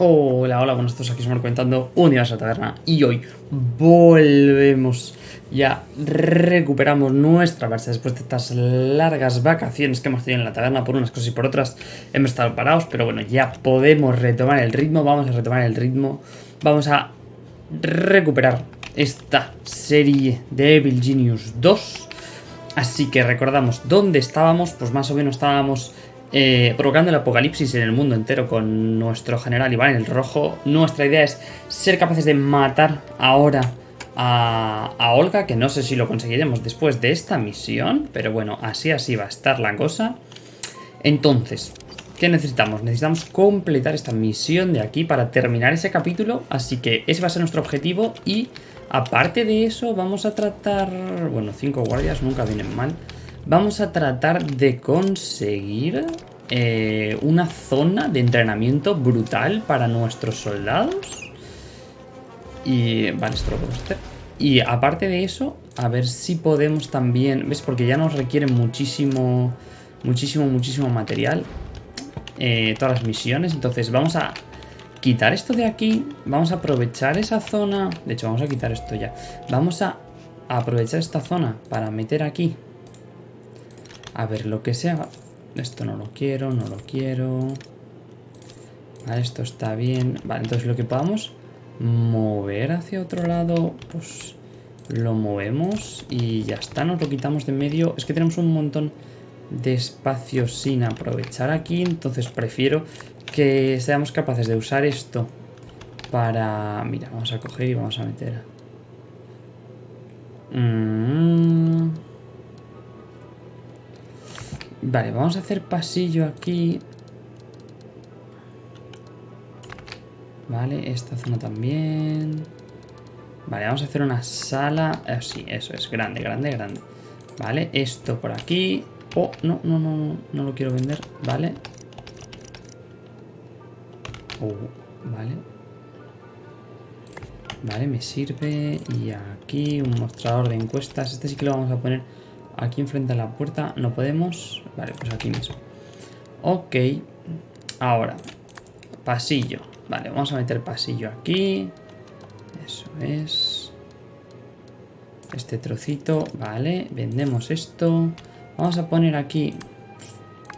Hola, hola, buenos todos, aquí estamos comentando Universo Taberna. Y hoy volvemos, ya recuperamos nuestra base después de estas largas vacaciones que hemos tenido en la taberna por unas cosas y por otras. Hemos estado parados, pero bueno, ya podemos retomar el ritmo, vamos a retomar el ritmo, vamos a recuperar esta serie de Evil Genius 2, así que recordamos dónde estábamos, pues más o menos estábamos eh, provocando el apocalipsis en el mundo entero con nuestro general Iván el Rojo. Nuestra idea es ser capaces de matar ahora a, a, Olga, que no sé si lo conseguiremos después de esta misión, pero bueno, así así va a estar la cosa. Entonces, ¿qué necesitamos? Necesitamos completar esta misión de aquí para terminar ese capítulo, así que ese va a ser nuestro objetivo y aparte de eso vamos a tratar... Bueno, cinco guardias nunca vienen mal. Vamos a tratar de conseguir eh, una zona de entrenamiento brutal para nuestros soldados. Y vale, esto lo podemos hacer. Y aparte de eso, a ver si podemos también... ¿Ves? Porque ya nos requieren muchísimo, muchísimo, muchísimo material. Eh, todas las misiones. Entonces vamos a quitar esto de aquí. Vamos a aprovechar esa zona. De hecho, vamos a quitar esto ya. Vamos a aprovechar esta zona para meter aquí a ver, lo que sea... Esto no lo quiero, no lo quiero... Vale, esto está bien. Vale, entonces lo que podamos mover hacia otro lado, pues lo movemos y ya está, nos lo quitamos de medio. Es que tenemos un montón de espacio sin aprovechar aquí, entonces prefiero que seamos capaces de usar esto para... Mira, vamos a coger y vamos a meter... Mmm... Vale, vamos a hacer pasillo aquí. Vale, esta zona también. Vale, vamos a hacer una sala. Eh, sí, eso es, grande, grande, grande. Vale, esto por aquí. Oh, no, no, no, no, no lo quiero vender. Vale. Oh, vale. Vale, me sirve. Y aquí un mostrador de encuestas. Este sí que lo vamos a poner Aquí enfrente a la puerta no podemos. Vale, pues aquí mismo. Ok. Ahora, pasillo. Vale, vamos a meter pasillo aquí. Eso es. Este trocito. Vale, vendemos esto. Vamos a poner aquí...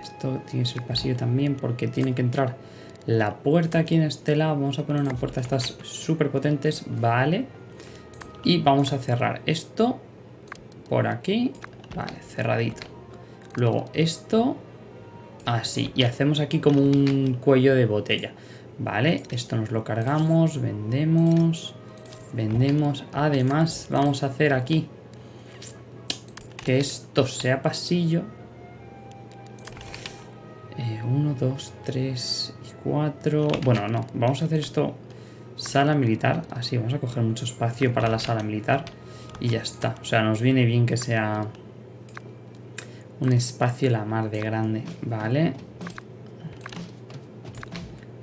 Esto tiene que ser pasillo también porque tiene que entrar la puerta aquí en este lado. Vamos a poner una puerta estas súper potentes. Vale. Y vamos a cerrar esto por aquí Vale, cerradito. Luego esto, así. Y hacemos aquí como un cuello de botella. Vale, esto nos lo cargamos, vendemos, vendemos. Además, vamos a hacer aquí que esto sea pasillo. Eh, uno, dos, tres y cuatro. Bueno, no, vamos a hacer esto sala militar. Así, vamos a coger mucho espacio para la sala militar. Y ya está. O sea, nos viene bien que sea un espacio la mar de grande, ¿vale?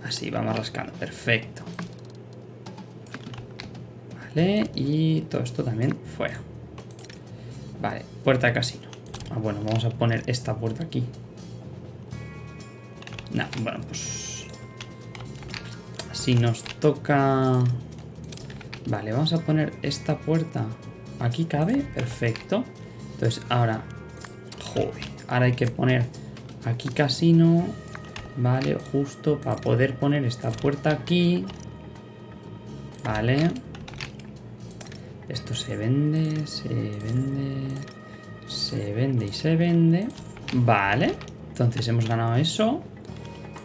Así, vamos rascando, perfecto. Vale, y todo esto también fuera. Vale, puerta de casino. Ah, bueno, vamos a poner esta puerta aquí. No, bueno, pues... Si nos toca... Vale, vamos a poner esta puerta. ¿Aquí cabe? Perfecto. Entonces, ahora ahora hay que poner aquí casino, vale, justo para poder poner esta puerta aquí. Vale. Esto se vende, se vende, se vende y se vende. Vale, entonces hemos ganado eso.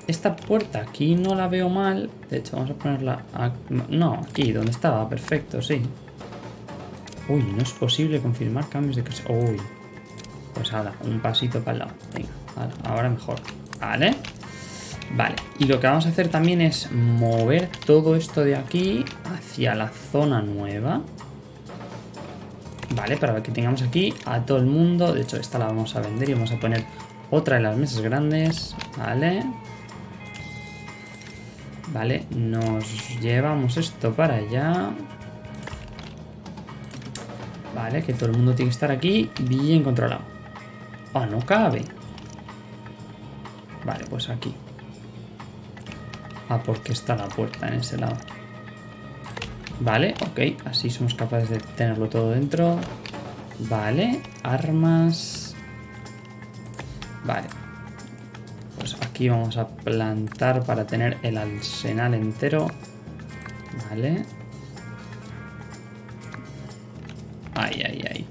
Esta puerta aquí no la veo mal. De hecho, vamos a ponerla... No, aquí, donde estaba. Perfecto, sí. Uy, no es posible confirmar cambios de casa. Uy, pues ahora, un pasito para el lado. Venga, ahora mejor. Vale. Vale, y lo que vamos a hacer también es mover todo esto de aquí hacia la zona nueva. Vale, para que tengamos aquí a todo el mundo. De hecho, esta la vamos a vender y vamos a poner otra de las mesas grandes. Vale. Vale, nos llevamos esto para allá. Vale, que todo el mundo tiene que estar aquí bien controlado. Ah, no cabe. Vale, pues aquí. Ah, porque está la puerta en ese lado. Vale, ok. Así somos capaces de tenerlo todo dentro. Vale, armas. Vale. Pues aquí vamos a plantar para tener el arsenal entero. Vale. Ay, ay, ay.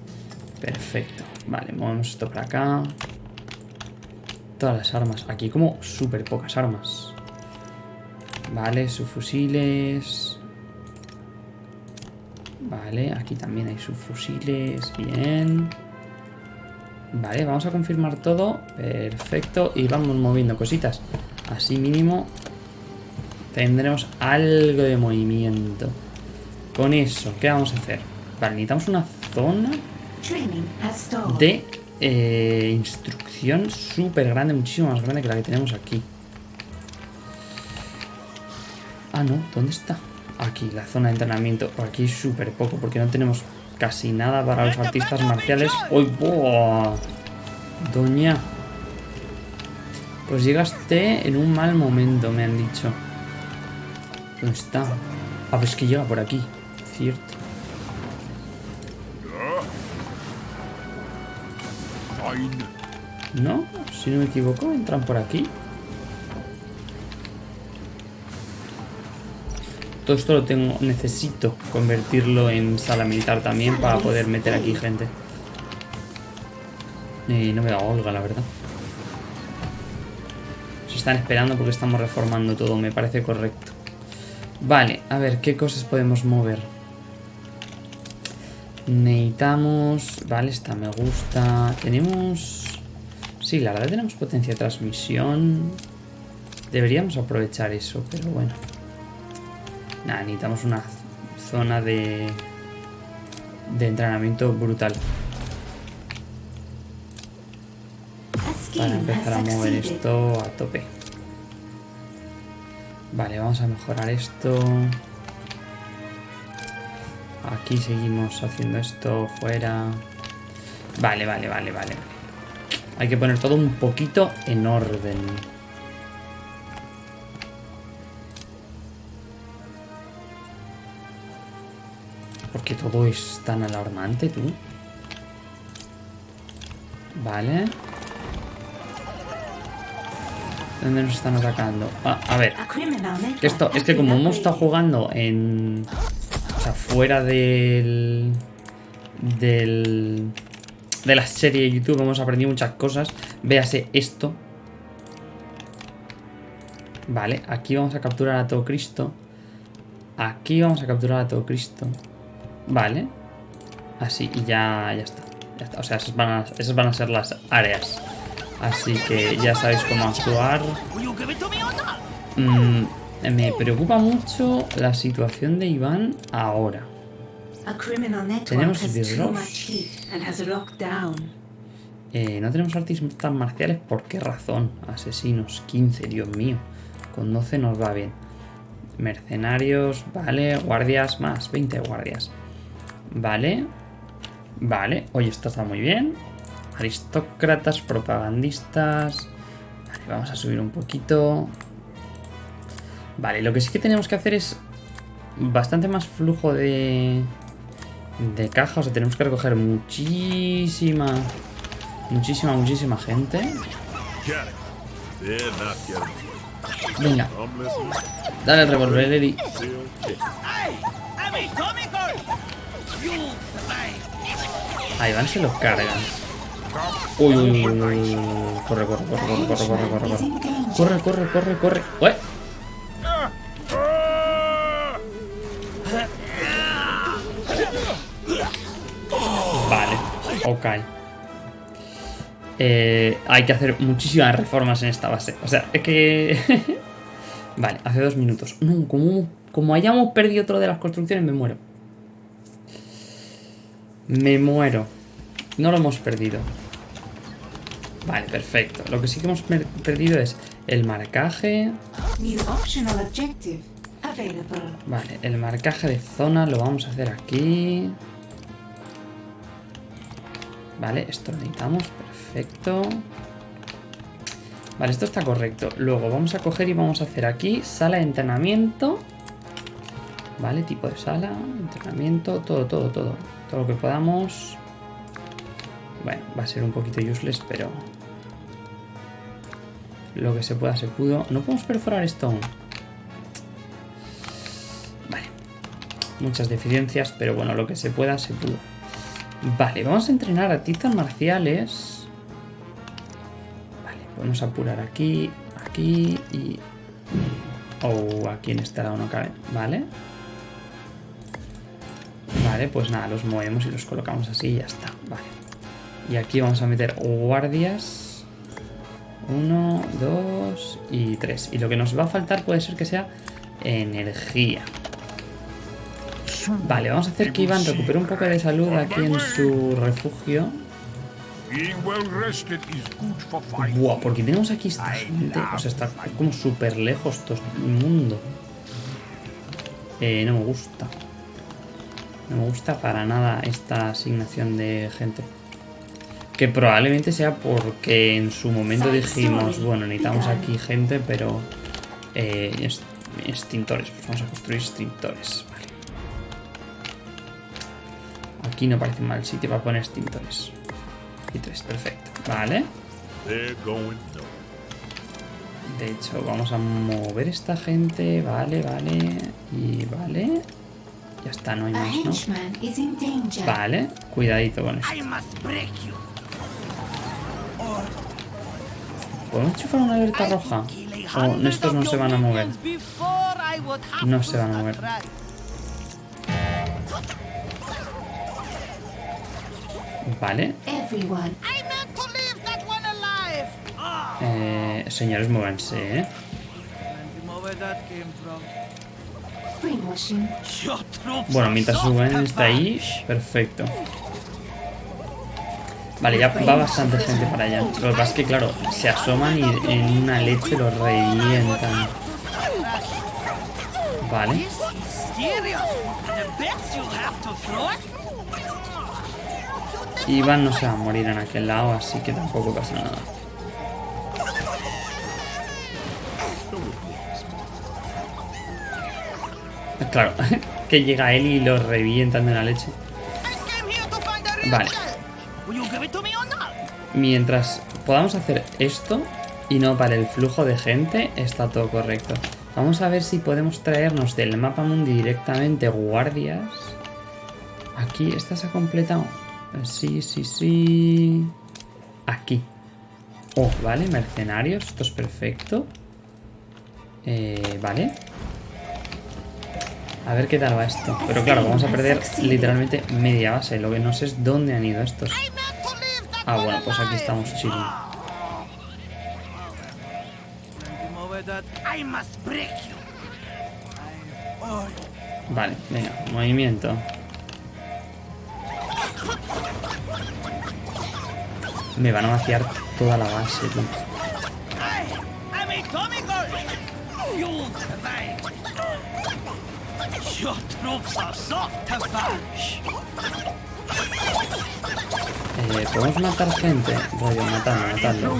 Perfecto. Vale, movemos esto para acá. Todas las armas. Aquí como súper pocas armas. Vale, subfusiles. Vale, aquí también hay subfusiles. Bien. Vale, vamos a confirmar todo. Perfecto. Y vamos moviendo cositas. Así mínimo tendremos algo de movimiento. Con eso, ¿qué vamos a hacer? Vale, necesitamos una zona de eh, instrucción súper grande, muchísimo más grande que la que tenemos aquí. Ah, no, ¿dónde está? Aquí, la zona de entrenamiento. Aquí súper poco, porque no tenemos casi nada para los artistas marciales. ¡Uy, boh! Doña. Pues llegaste en un mal momento, me han dicho. ¿Dónde está? Ah, pues que llega por aquí. Cierto. ¿No? Si no me equivoco, entran por aquí. Todo esto lo tengo, necesito convertirlo en sala militar también para poder meter aquí gente. Y no me da Olga, la verdad. Se están esperando porque estamos reformando todo, me parece correcto. Vale, a ver, ¿qué cosas podemos mover? Necesitamos... Vale, esta me gusta. Tenemos... Sí, la verdad tenemos potencia de transmisión. Deberíamos aprovechar eso, pero bueno. Nada, necesitamos una zona de... De entrenamiento brutal. Para empezar a mover esto a tope. Vale, vamos a mejorar esto. Aquí seguimos haciendo esto fuera. Vale, vale, vale, vale. Hay que poner todo un poquito en orden. Porque todo es tan alarmante, tú. Vale. ¿Dónde nos están atacando? Ah, a ver. Esto es que como hemos estado jugando en... Fuera del... Del... De la serie de YouTube hemos aprendido muchas cosas. Véase esto. Vale, aquí vamos a capturar a todo Cristo. Aquí vamos a capturar a todo Cristo. Vale. Así, y ya, ya está. Ya está. O sea, esas van, a, esas van a ser las áreas. Así que ya sabéis cómo actuar. Mm, me preocupa mucho la situación de Iván ahora. Tenemos eh, no tenemos artistas marciales, ¿por qué razón? Asesinos, 15, Dios mío. Con 12 nos va bien. Mercenarios, vale. Guardias, más 20 guardias. Vale. Vale. Oye, esto está muy bien. Aristócratas, propagandistas. Vale, vamos a subir un poquito. Vale, lo que sí que tenemos que hacer es bastante más flujo de, de caja. O sea, tenemos que recoger muchísima, muchísima, muchísima gente. Venga. Dale el revólver, Eddie. Ahí van, se los cargan. Uy, uy, uy, uy, Corre, corre, corre, corre, corre, corre, corre, corre. Corre, corre, corre, corre. Vale, ok. Eh, hay que hacer muchísimas reformas en esta base. O sea, es que... vale, hace dos minutos. No, como, como hayamos perdido otro de las construcciones, me muero. Me muero. No lo hemos perdido. Vale, perfecto. Lo que sí que hemos perdido es el marcaje. Vale, el marcaje de zona lo vamos a hacer aquí. Vale, esto lo necesitamos. Perfecto. Vale, esto está correcto. Luego vamos a coger y vamos a hacer aquí sala de entrenamiento. Vale, tipo de sala, entrenamiento, todo, todo, todo. Todo lo que podamos. Bueno, va a ser un poquito useless, pero... Lo que se pueda se pudo. No podemos perforar esto aún. Vale. Muchas deficiencias, pero bueno, lo que se pueda se pudo. Vale, vamos a entrenar artistas marciales. Vale, podemos apurar aquí, aquí y... Oh, aquí en este lado no cabe. Vale. Vale, pues nada, los movemos y los colocamos así y ya está. Vale. Y aquí vamos a meter guardias. Uno, dos y tres. Y lo que nos va a faltar puede ser que sea energía. Vale, vamos a hacer que Iván recupere un poco de salud aquí en su refugio. Buah, porque tenemos aquí esta gente. O sea, está como súper lejos todo el mundo. Eh, no me gusta. No me gusta para nada esta asignación de gente. Que probablemente sea porque en su momento dijimos, bueno, necesitamos aquí gente, pero... Eh, extintores, pues vamos a construir extintores. Aquí no parece mal sitio para poner extintores. Y tres, perfecto. Vale. De hecho, vamos a mover esta gente. Vale, vale. Y vale. Ya está, no hay más, ¿no? Vale, cuidadito con esto. ¿Podemos chufar una alerta roja? O estos no se van a mover. No se van a mover. Vale. Eh, señores, muévanse, ¿eh? Bueno, mientras suben está ahí, perfecto. Vale, ya va bastante gente para allá. Lo que pasa es que, claro, se asoman y en una leche lo revientan. Vale. Iván no se va a morir en aquel lado, así que tampoco pasa nada. Claro, que llega él y lo revientan de la leche. Vale. Mientras podamos hacer esto y no para el flujo de gente, está todo correcto. Vamos a ver si podemos traernos del mapa mundi directamente guardias. Aquí, ¿esta se ha completado? Sí, sí, sí. Aquí. Oh, vale, mercenarios, esto es perfecto. Eh, vale. A ver qué tal va esto. Pero claro, vamos a perder literalmente media base. Lo que no sé es dónde han ido estos. Ah, bueno, pues aquí estamos chilling. Vale, venga, movimiento. Me van a vaciar toda la base, tío. Eh, ¿Podemos matar gente? Rollo, matando, matando.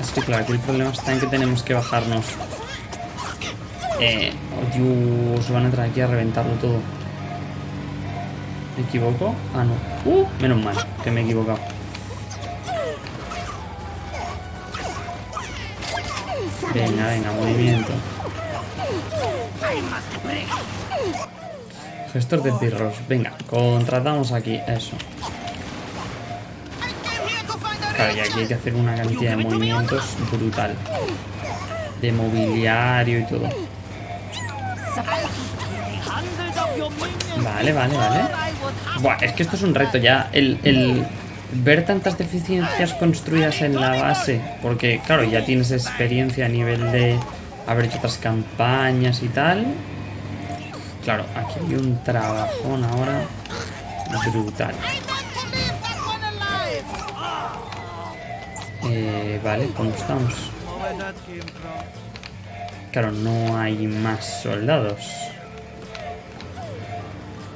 Es que claro, aquí el problema está en que tenemos que bajarnos. Eh, oh Dios, van a entrar aquí a reventarlo todo. ¿Me equivoco? Ah, no. Uh, menos mal que me he equivocado. Venga, venga, movimiento. Gestor de pirros. Venga, contratamos aquí. Eso. Claro, y aquí hay que hacer una cantidad de movimientos brutal. De mobiliario y todo. Vale, vale, vale. Buah, es que esto es un reto ya. El, el ver tantas deficiencias construidas en la base. Porque, claro, ya tienes experiencia a nivel de haber hecho otras campañas y tal. Claro, aquí hay un trabajón ahora brutal. Eh, vale, ¿cómo estamos? Claro, no hay más soldados.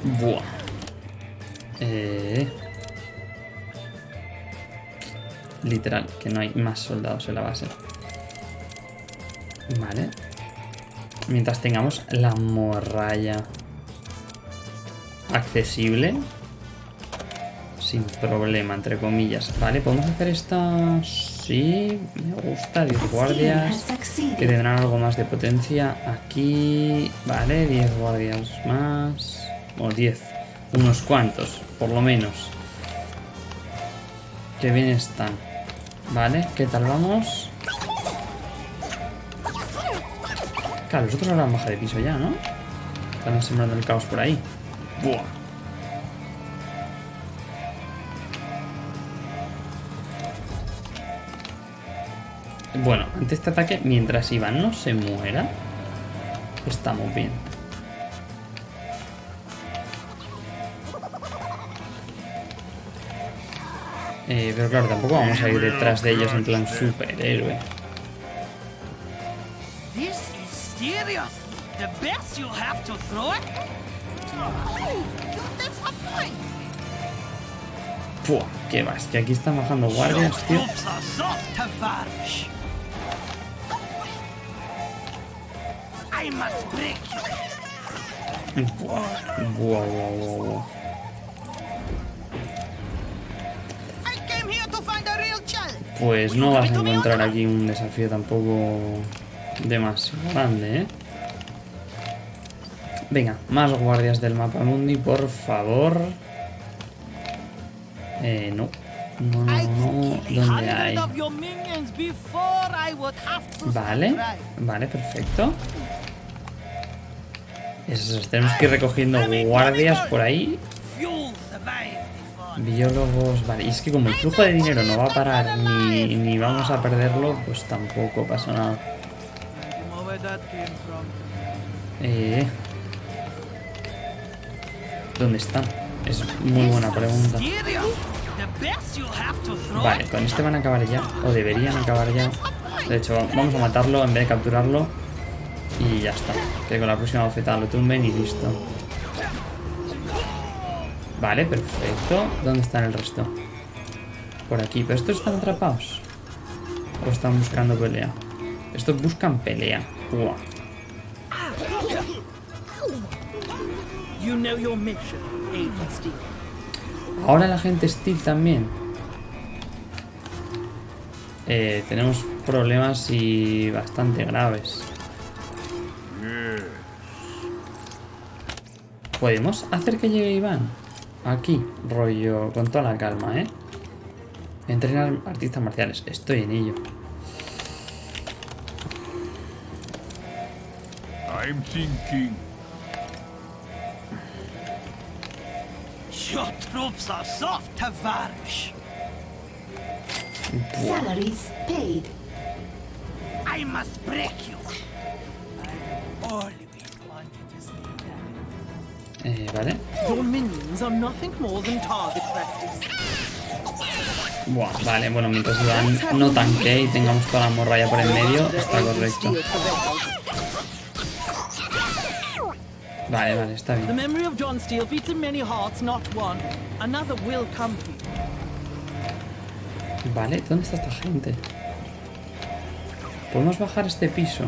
Buah. Eh... literal, que no hay más soldados en la base. Vale. Mientras tengamos la morralla accesible. Sin problema, entre comillas. Vale, ¿podemos hacer esta? Sí, me gusta. 10 guardias. Que tendrán algo más de potencia. Aquí... Vale, 10 guardias más. O 10. Unos cuantos, por lo menos. Que bien están. Vale, ¿qué tal vamos? Claro, los otros han bajado de piso ya, ¿no? Están sembrando el caos por ahí. Buah. Bueno, ante este ataque, mientras Iván no se muera, estamos bien. Eh, pero claro, tampoco vamos a ir detrás de ellos en plan superhéroe. Pua, qué va, es que aquí están bajando guardias, tío. Buah, buah, buah, Pues no vas a encontrar aquí un desafío tampoco demasiado grande, ¿eh? Venga, más guardias del mapa mundi, por favor. Eh, no. No, no, no. ¿Dónde hay? Vale, vale, perfecto. Eso, es, tenemos que ir recogiendo guardias por ahí. Biólogos, vale. Y es que como el flujo de dinero no va a parar ni, vamos a perderlo, pues tampoco pasa nada. Eh, ¿Dónde están? Es muy buena pregunta. Vale, con este van a acabar ya. O deberían acabar ya. De hecho, va- vamos a matarlo en vez de capturarlo. Y ya está. Que con la próxima bofetada lo tumben y listo. Vale, perfecto. ¿Dónde están el resto? Por aquí. ¿Pero estos están atrapados? ¿O están buscando pelea? Estos buscan pelea. Buah. You know your mission, Agent Steel. Ahora la gente Steel también. Eh, tenemos problemas y bastante graves. ¿Podemos hacer que llegue Iván? Aquí, rollo, con toda la calma, ¿eh? Entrenar artistas marciales. Estoy en ello. I'm thinking. Your troops are soft, Tavares. Salaries paid. I must break you. I target practice. Buah, vale, bueno, mientras no tanque y tengamos toda la morralla por en medio, está correcto. Vale, vale, está The bien. memory of John Steele beats in many hearts, not one. Another will come for you. Vale, ¿dónde está esta gente? ¿Podemos bajar este piso?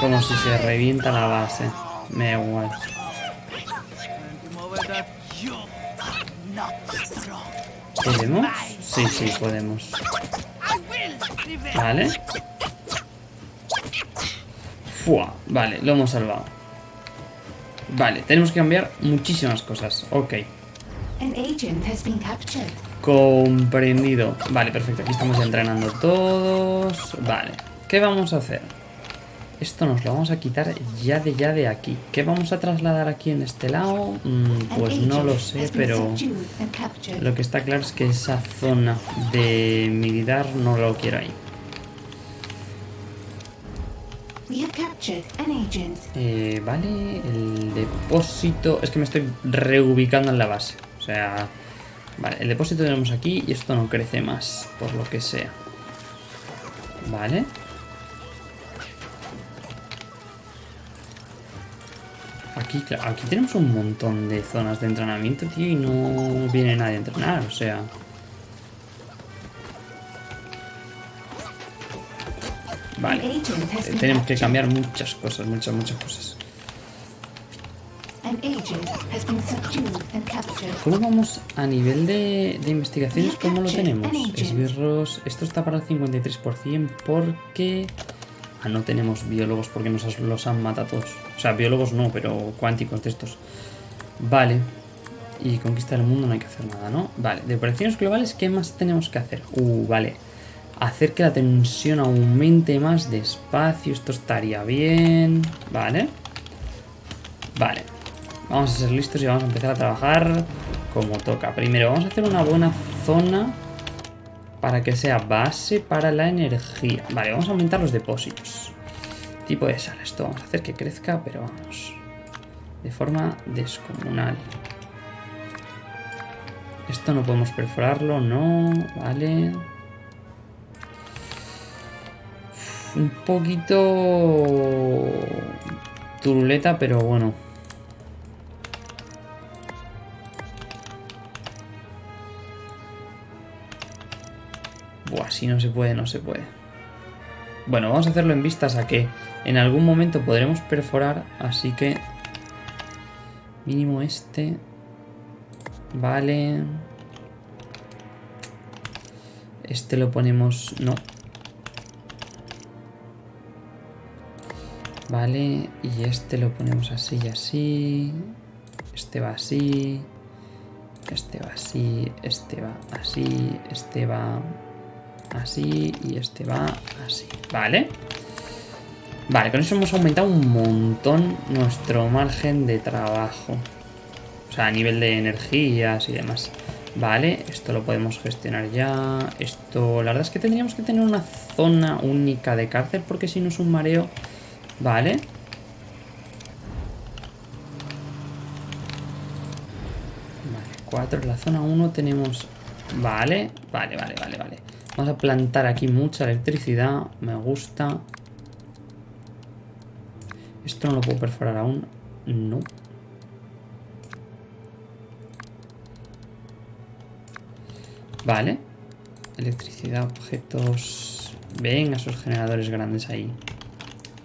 Como si se revienta la base. Me da igual. ¿Podemos? Sí, sí, podemos. Vale. Fua, vale, lo hemos salvado. Vale, tenemos que cambiar muchísimas cosas. Ok. Comprendido. Vale, perfecto. Aquí estamos ya entrenando todos. Vale. ¿Qué vamos a hacer? Esto nos lo vamos a quitar ya de ya de aquí. ¿Qué vamos a trasladar aquí en este lado? Mm, pues no lo sé, pero... Lo que está claro es que esa zona de militar no lo quiero ahí. Eh, vale, el depósito... Es que me estoy reubicando en la base. O sea... Vale, el depósito tenemos aquí y esto no crece más, por lo que sea. Vale. Aquí, aquí tenemos un montón de zonas de entrenamiento, tío, y no viene nadie a entrenar, o sea... Vale. Eh, Tenemos que cambiar muchas cosas, muchas, muchas cosas. ¿Cómo vamos a nivel de, de investigaciones? ¿Cómo lo tenemos? Esbirros. Esto está para el 53% porque... Ah, no tenemos biólogos porque nos los han matado todos. O sea, biólogos no, pero cuánticos de estos. Vale. Y conquista del mundo no hay que hacer nada, ¿no? Vale. De operaciones globales, ¿qué más tenemos que hacer? Uh, vale. Hacer que la tensión aumente más despacio. Esto estaría bien. Vale. Vale. Vamos a ser listos y vamos a empezar a trabajar como toca. Primero, vamos a hacer una buena zona para que sea base para la energía. Vale, vamos a aumentar los depósitos. Tipo de sal. Esto vamos a hacer que crezca, pero vamos. De forma descomunal. Esto no podemos perforarlo, no. Vale. Un poquito... Turuleta, pero bueno. Buah, si no se puede, no se puede. Bueno, vamos a hacerlo en vistas a que en algún momento podremos perforar, así que... Mínimo este... Vale... Este lo ponemos... No. Vale, y este lo ponemos así y así. Este va así. Este va así, este va así, este va así y este va así. Vale. Vale, con eso hemos aumentado un montón nuestro margen de trabajo. O sea, a nivel de energías y demás. Vale, esto lo podemos gestionar ya. Esto, la verdad es que tendríamos que tener una zona única de cárcel porque si no es un mareo. Vale. Vale, 4. En la zona 1 tenemos... Vale, vale, vale, vale, vale. Vamos a plantar aquí mucha electricidad. Me gusta. Esto no lo puedo perforar aún. No. Vale. Electricidad, objetos... Venga, esos generadores grandes ahí.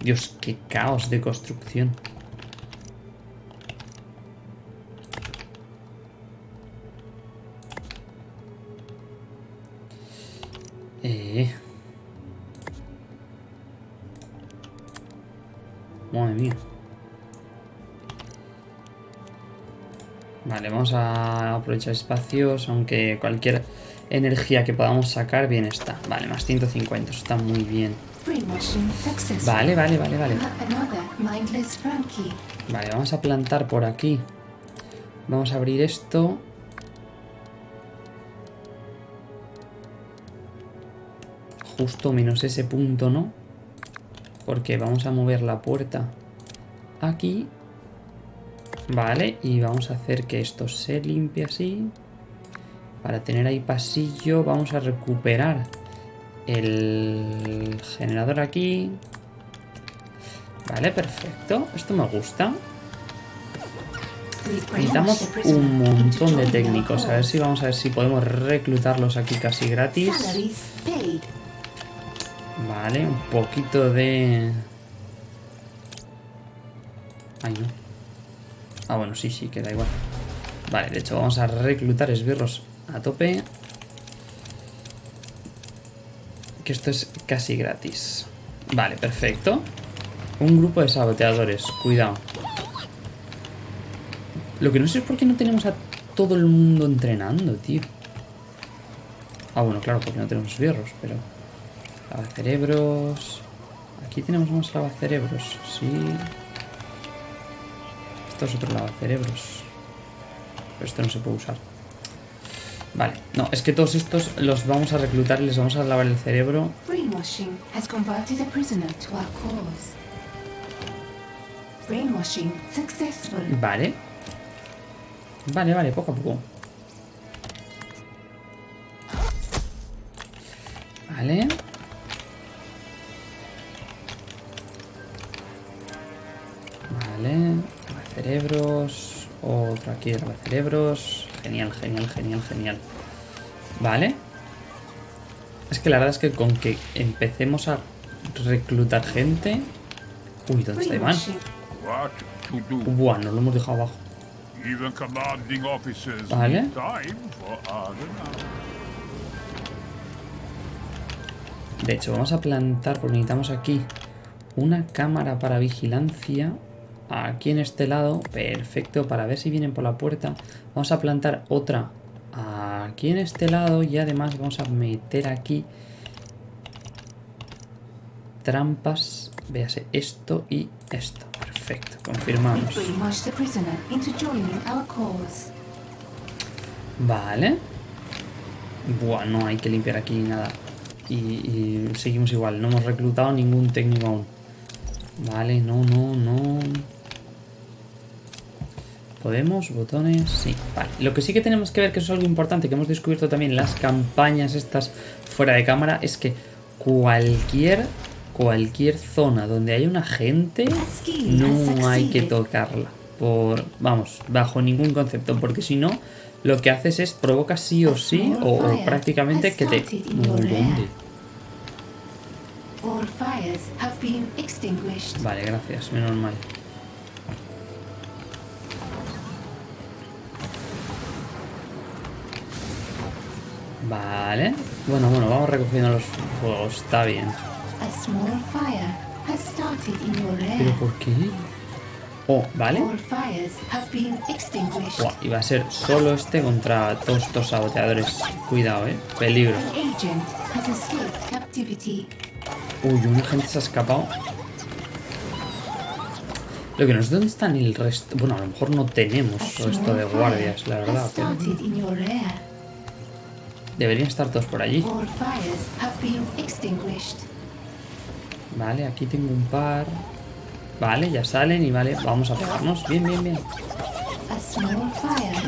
Dios, qué caos de construcción. Eh. Madre mía. Vale, vamos a aprovechar espacios, aunque cualquier energía que podamos sacar, bien está. Vale, más 150, eso está muy bien. Vale, vale, vale, vale. Vale, vamos a plantar por aquí. Vamos a abrir esto. Justo menos ese punto, ¿no? Porque vamos a mover la puerta aquí. Vale, y vamos a hacer que esto se limpie así. Para tener ahí pasillo, vamos a recuperar el generador aquí. Vale, perfecto. Esto me gusta. Necesitamos un montón de técnicos. A ver si vamos a ver si podemos reclutarlos aquí casi gratis. Vale, un poquito de... Ay, no. Ah, bueno, sí, sí, queda igual. Vale, de hecho vamos a reclutar esbirros a tope. Esto es casi gratis. Vale, perfecto. Un grupo de saboteadores, cuidado. Lo que no sé es por qué no tenemos a todo el mundo entrenando, tío. Ah, bueno, claro, porque no tenemos esbirros, pero... Lavacerebros. Aquí tenemos más lavacerebros, sí. Esto es otro lavacerebros. Pero esto no se puede usar. Vale, no, es que todos estos los vamos a reclutar y les vamos a lavar el cerebro. Brainwashing has converted a prisoner to our cause. Brainwashing successful. Vale. Vale, vale, poco a poco. Vale. Vale. Aquí de cerebros. Genial, genial, genial, genial. Vale. Es que la verdad es que con que empecemos a reclutar gente... Uy, ¿dónde está Iván? Nos lo hemos dejado abajo. Even commanding officers Vale. De hecho, vamos a plantar, porque necesitamos aquí una cámara para vigilancia. Aquí en este lado, perfecto, para ver si vienen por la puerta. Vamos a plantar otra aquí en este lado y además vamos a meter aquí trampas. Véase esto y esto. Perfecto, confirmamos. Vale. Buah, no hay que limpiar aquí nada. Y, y seguimos igual. No hemos reclutado ningún técnico aún. Vale, no, no, no. ¿Podemos? ¿Botones? Sí, vale. Lo que sí que tenemos que ver, que eso es algo importante, que hemos descubierto también las campañas estas fuera de cámara, es que cualquier, cualquier zona donde haya una gente, no hay que tocarla. Por, vamos, bajo ningún concepto, porque si no, lo que haces es provoca sí o sí, o, o prácticamente que te... Vale, gracias, menos mal. Vale. Bueno, bueno, vamos recogiendo los fuegos, está bien. ¿Pero por qué? Oh, vale. Buah, y va a ser solo este contra todos estos saboteadores. Cuidado, eh. Peligro. Uy, un agente se ha escapado. Lo que no sé dónde están el resto. Bueno, a lo mejor no tenemos A resto de guardias, la verdad. pero deberían estar todos por allí. Vale, aquí tengo un par. Vale, ya salen y vale, vamos a pegarnos. Bien, bien, bien.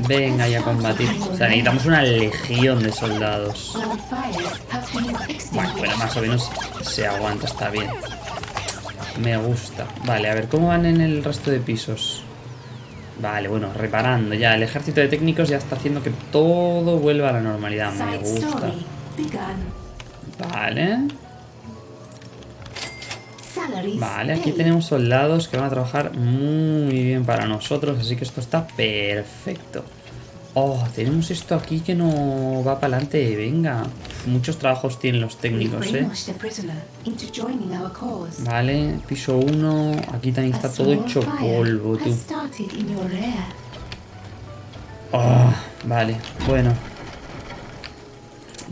Venga has y a combatir. O sea, necesitamos una legión de soldados. Bueno, bueno, más o menos se aguanta, está bien. Me gusta. Vale, a ver, ¿cómo van en el resto de pisos? Vale, bueno, reparando ya. El ejército de técnicos ya está haciendo que todo vuelva a la normalidad. Me gusta. Vale. Vale, aquí tenemos soldados que van a trabajar muy bien para nosotros, así que esto está perfecto. Oh, tenemos esto aquí que no va para adelante. Venga, muchos trabajos tienen los técnicos, eh. Vale, piso 1. Aquí también está todo hecho polvo, tú. Oh, vale, bueno.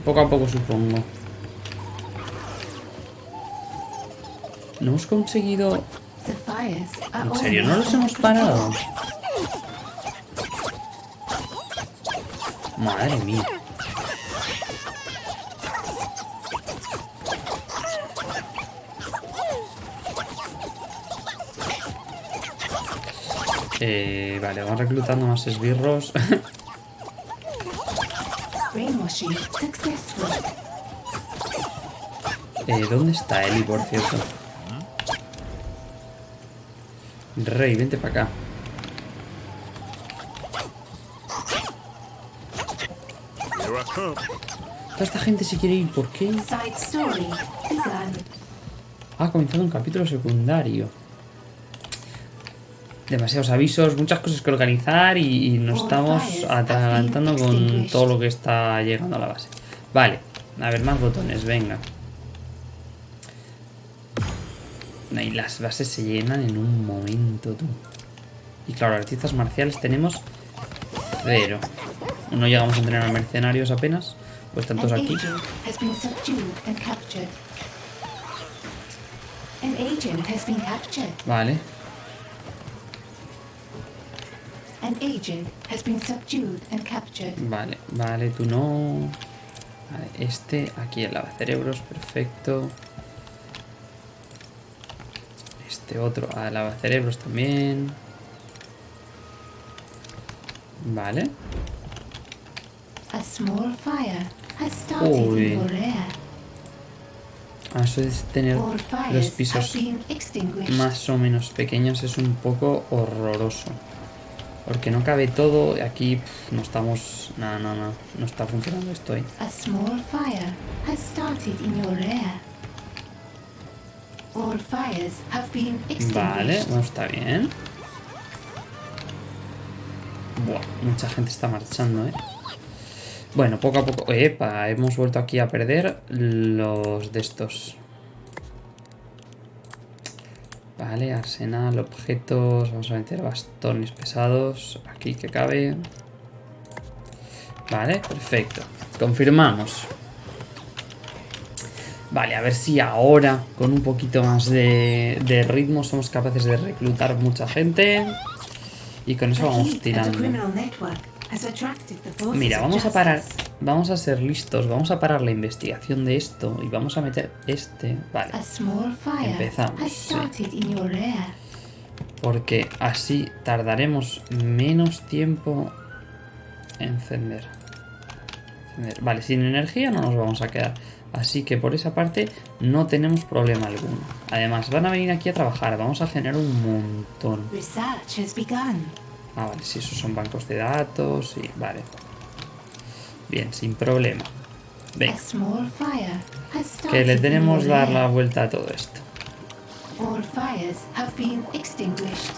Poco a poco supongo. No hemos conseguido... ¿En serio? ¿No los hemos parado? Madre mía. Eh, vale, vamos reclutando más esbirros. Eh, ¿Dónde está Eli, por cierto? Rey, vente para acá. Toda esta gente se quiere ir, ¿por qué? Ha comenzado un capítulo secundario. Demasiados avisos, muchas cosas que organizar y, y nos estamos atragantando con todo lo que está llegando a la base. Vale, a ver, más botones, venga. Y las bases se llenan en un momento, tú. Y claro, artistas marciales tenemos cero. No llegamos a tener a mercenarios apenas, pues An tantos aquí. agent Vale, vale, tú no. Vale, este, aquí el cerebros, perfecto. Este otro a lavacerebros también. Vale. A small fire has started Uy. Ah, Eso de tener los pisos más o menos pequeños es un poco horroroso. Porque no cabe todo. y Aquí no estamos... No, no, no. No está funcionando esto ¿eh? A small fire has started in your area. All fires have been extinguished. Vale, no está bien. Buah, mucha gente está marchando, ¿eh? Bueno, poco a poco... Epa, hemos vuelto aquí a perder los de estos. Vale, arsenal, objetos... Vamos a meter bastones pesados. Aquí que cabe. Vale, perfecto. Confirmamos. Vale, a ver si ahora, con un poquito más de, de ritmo, somos capaces de reclutar mucha gente. Y con eso vamos tirando. Mira, vamos a parar. Vamos a ser listos. Vamos a parar la investigación de esto. Y vamos a meter este. Vale. Empezamos, sí. Porque así tardaremos menos tiempo en encender. Encender. Vale, sin energía no nos vamos a quedar. Así que por esa parte no tenemos problema alguno. Además, van a venir aquí a trabajar. Vamos a generar un montón. Research has begun. Ah, vale, si esos son bancos de datos. Sí, vale. Bien, sin problema. Venga, que le tenemos dar la vuelta a todo esto.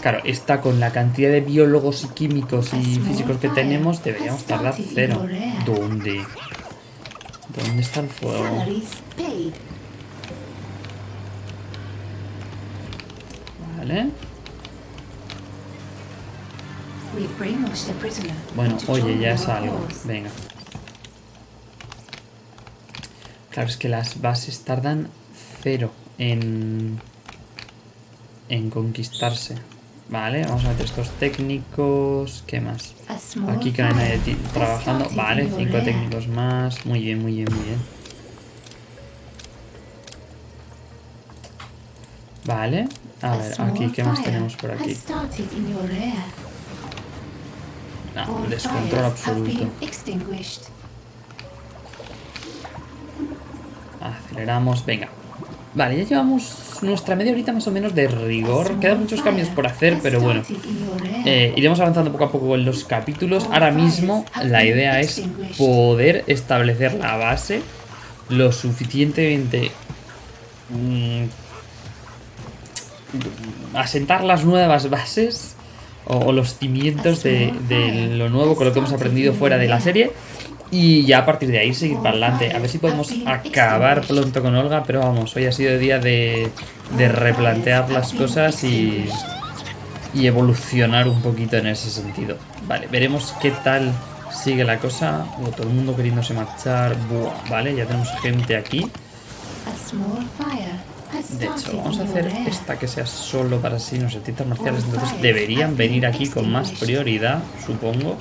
Claro, está con la cantidad de biólogos y químicos y físicos que tenemos, deberíamos tardar cero. ¿Dónde? ¿Dónde está el fuego? Vale. Bueno, oye, ya es algo. Venga. Claro, es que las bases tardan cero en, en conquistarse. Vale, vamos a meter estos técnicos. ¿Qué más? Aquí que no hay nadie trabajando. Vale, cinco técnicos más. Muy bien, muy bien, muy bien. Vale. A ver, aquí, ¿qué más tenemos por aquí? Descontrol absoluto. Aceleramos, venga. Vale, ya llevamos nuestra media horita más o menos de rigor. Quedan muchos cambios por hacer, pero bueno. Eh, iremos avanzando poco a poco en los capítulos. Ahora mismo la idea es poder establecer la base lo suficientemente... mm, asentar las nuevas bases o, los cimientos de, lo nuevo con lo que hemos aprendido fuera de la serie y ya a partir de ahí seguir para adelante. A ver si podemos acabar pronto con Olga, pero vamos, hoy ha sido día de, replantear las cosas y, y evolucionar un poquito en ese sentido. Vale, veremos qué tal sigue la cosa. Todo el mundo queriéndose marchar. Buah, vale, ya tenemos gente aquí. De hecho, vamos a hacer esta que sea solo para asesinos artistas marciales. Entonces deberían venir aquí con más prioridad, supongo.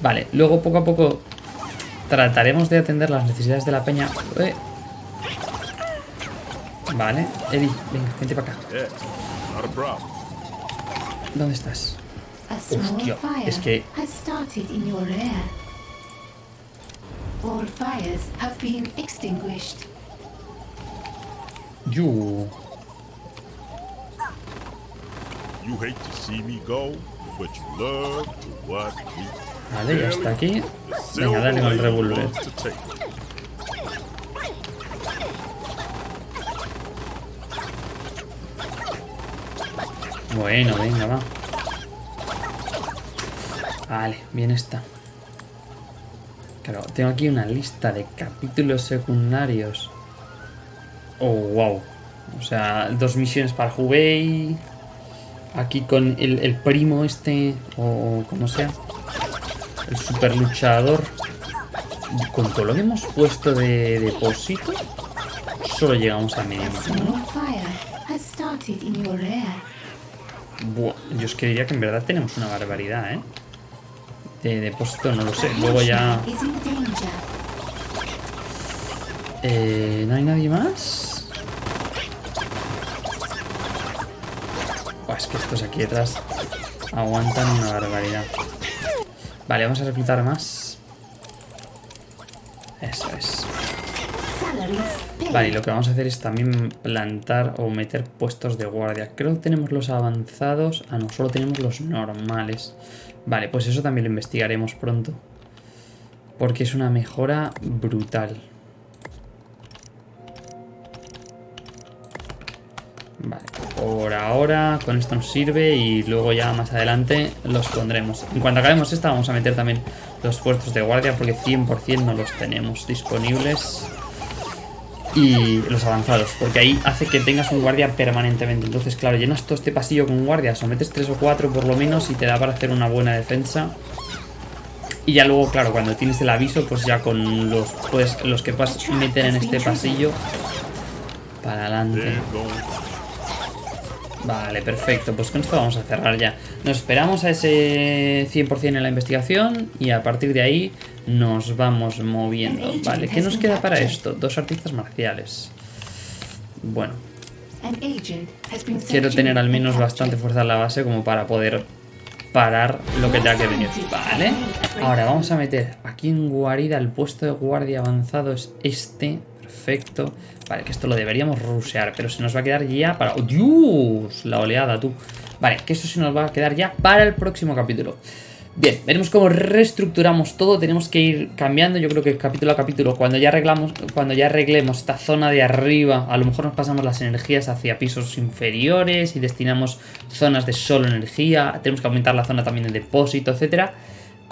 Vale, luego poco a poco trataremos de atender las necesidades de la peña. Eh. Vale, Eddie, venga, vente para acá. ¿Dónde estás? Hostia, es que-. All fires have been extinguished. You. You hate to see me go, but you love to watch me. Vale, ya está aquí. Venga, dale con el revólver. Bueno, venga, va. Vale, bien está. Claro, tengo aquí una lista de capítulos secundarios. Oh, wow. O sea, dos misiones para Hubei. Aquí con el, el primo este, o como sea. El super luchador. Con todo lo que hemos puesto de depósito, solo llegamos a millón, ¿no? Buah, yo es que diría que en verdad tenemos una barbaridad, ¿eh? De depósito, no lo sé. Luego ya... Eh, ¿No hay nadie más? Buah, es que estos aquí detrás aguantan una barbaridad. Vale, vamos a reclutar más. Eso es. Vale, y lo que vamos a hacer es también plantar o meter puestos de guardia. Creo que tenemos los avanzados. Ah, no, solo tenemos los normales. Vale, pues eso también lo investigaremos pronto. Porque es una mejora brutal. Vale, por ahora con esto nos sirve y luego ya más adelante los pondremos. En cuanto acabemos esta vamos a meter también los puestos de guardia porque 100% no los tenemos disponibles. Y los avanzados, porque ahí hace que tengas un guardia permanentemente. Entonces, claro, llenas todo este pasillo con guardias o metes 3 o 4 por lo menos y te da para hacer una buena defensa. Y ya luego, claro, cuando tienes el aviso, pues ya con los, pues, los que meter en este pasillo para adelante. Vale, perfecto. Pues con esto vamos a cerrar ya. Nos esperamos a ese 100% en la investigación y a partir de ahí nos vamos moviendo. Vale, ¿qué nos queda para esto? Dos artistas marciales. Bueno, quiero tener al menos bastante fuerza en la base como para poder parar lo que tenga que venir. Vale. Ahora vamos a meter aquí en guarida el puesto de guardia avanzado es este. Perfecto. Vale, que esto lo deberíamos rusear, pero se nos va a quedar ya para... ¡Oh, Dios! La oleada, tú. Vale, que esto se nos va a quedar ya para el próximo capítulo. Bien, veremos cómo reestructuramos todo. Tenemos que ir cambiando. Yo creo que capítulo a capítulo, cuando ya arreglamos, cuando ya arreglemos esta zona de arriba, a lo mejor nos pasamos las energías hacia pisos inferiores y destinamos zonas de solo energía. Tenemos que aumentar la zona también de depósito, etcétera.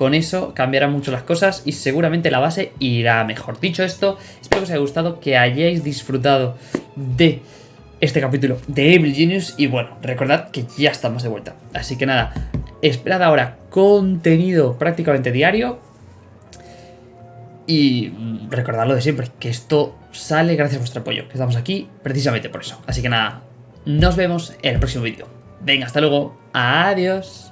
Con eso cambiarán mucho las cosas y seguramente la base irá mejor. Dicho esto, espero que os haya gustado, que hayáis disfrutado de este capítulo de Evil Genius. Y bueno, recordad que ya estamos de vuelta. Así que nada, esperad ahora contenido prácticamente diario. Y mm, recordad lo de siempre, que esto sale gracias a vuestro apoyo, que estamos aquí precisamente por eso. Así que nada, nos vemos en el próximo vídeo. Venga, hasta luego. Adiós.